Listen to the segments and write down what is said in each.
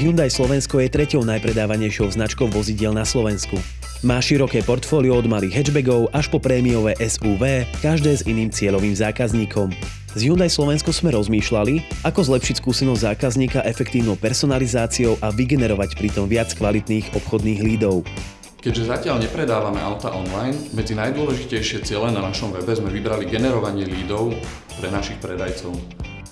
Hyundai Slovensko je treťou najpredávanejšou značkou vozidiel na Slovensku. Má široké portfólio od malých hatchbackov až po prémiové SUV, každé s iným cieľovým zákazníkom. Z Hyundai Slovensko sme rozmýšľali, ako zlepšiť skúsenosť zákazníka efektívnou personalizáciou a vygenerovať pritom viac kvalitných obchodných lídov. Keďže zatiaľ nepredávame auta online, medzi najdôležitejšie ciele na našom webe sme vybrali generovanie lídov pre našich predajcov.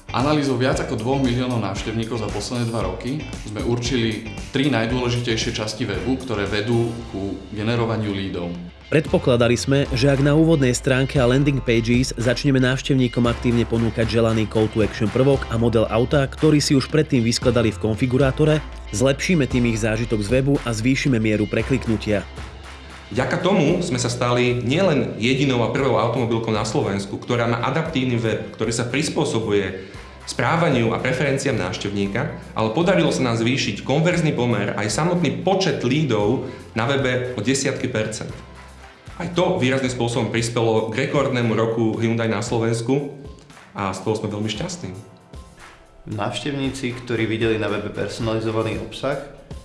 Analýzou viac ako 2 miliónov návštevníkov za posledné 2 roky sme určili tri najdôležitejšie časti webu, ktoré vedú ku generovaniu lídov. Predpokladali sme, že ak na úvodnej stránke a landing pages začneme návštevníkom aktívne ponúkať želaný call to action prvok a model auta, ktorý si už predtým vyskladali v konfigurátore, zlepšíme tým ich zážitok z webu a zvýšime mieru prekliknutia. Vďaka tomu sme sa stali nielen jedinou a prvou automobilkou na Slovensku, ktorá má adaptívny web, ktorý sa prispôsobuje správaniu a preferenciám návštevníka, ale podarilo sa nám zvýšiť konverzný pomer aj samotný počet lídov na webe o desiatky percent. Aj to výrazným spôsobom prispelo k rekordnému roku Hyundai na Slovensku a z toho sme veľmi šťastní. Návštevníci, ktorí videli na webe personalizovaný obsah,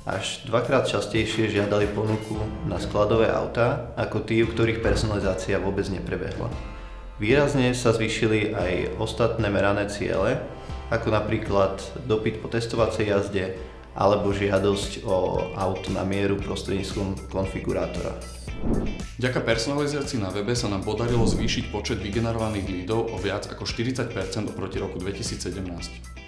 až dvakrát častejšie žiadali ponuku na skladové autá ako tí, u ktorých personalizácia vôbec neprebehla. Výrazne sa zvýšili aj ostatné merané ciele, ako napríklad dopyt po testovacej jazde alebo žiadosť o auto na mieru prostredníctvom konfigurátora. Vďaka personalizácii na webe sa nám podarilo zvýšiť počet vygenerovaných lídov o viac ako 40% oproti roku 2017.